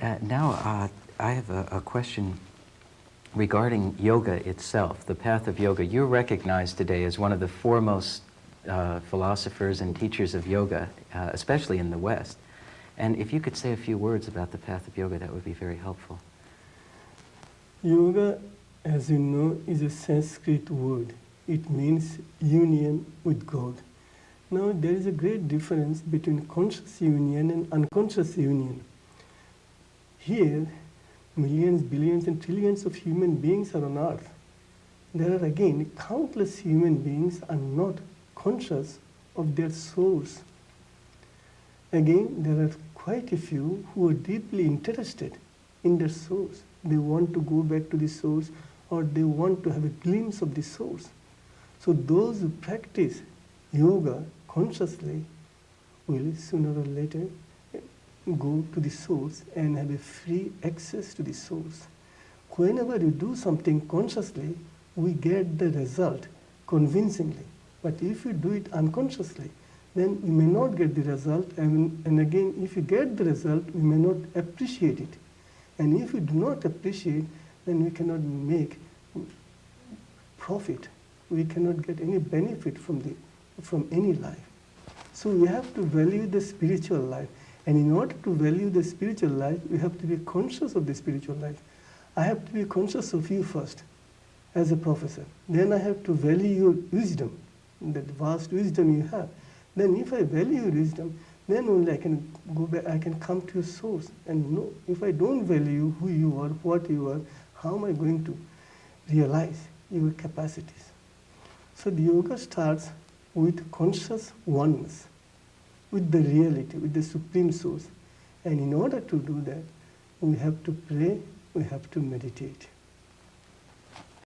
Uh, now, uh, I have a, a, question regarding yoga itself, the path of yoga. You're recognized today as one of the foremost uh, philosophers and teachers of yoga, uh, especially in the West. And if you could say a few words about the path of yoga, that would be very helpful. Yoga, as you know, is a Sanskrit word. It means union with God. Now, there is a great difference between conscious union and unconscious union. Here, millions, billions, and trillions of human beings are on earth. There are again countless human beings are not conscious of their source. Again, there are quite a few who are deeply interested in their source. They want to go back to the source or they want to have a glimpse of the source. So those who practice yoga consciously will sooner or later go to the source and have a free access to the source. Whenever you do something consciously, we get the result convincingly. But if you do it unconsciously, then we may not get the result. And, and again, if you get the result, we may not appreciate it. And if we do not appreciate, then we cannot make profit. We cannot get any benefit from, the, from any life. So we have to value the spiritual life. And in order to value the spiritual life, we have to be conscious of the spiritual life. I have to be conscious of you first as a professor. Then I have to value your wisdom, that vast wisdom you have. Then if I value your wisdom, then only I can go back, I can come to your source and know. If I don't value who you are, what you are, how am I going to realize your capacities? So the yoga starts with conscious oneness with the reality, with the Supreme Source. And in order to do that, we have to pray, we have to meditate.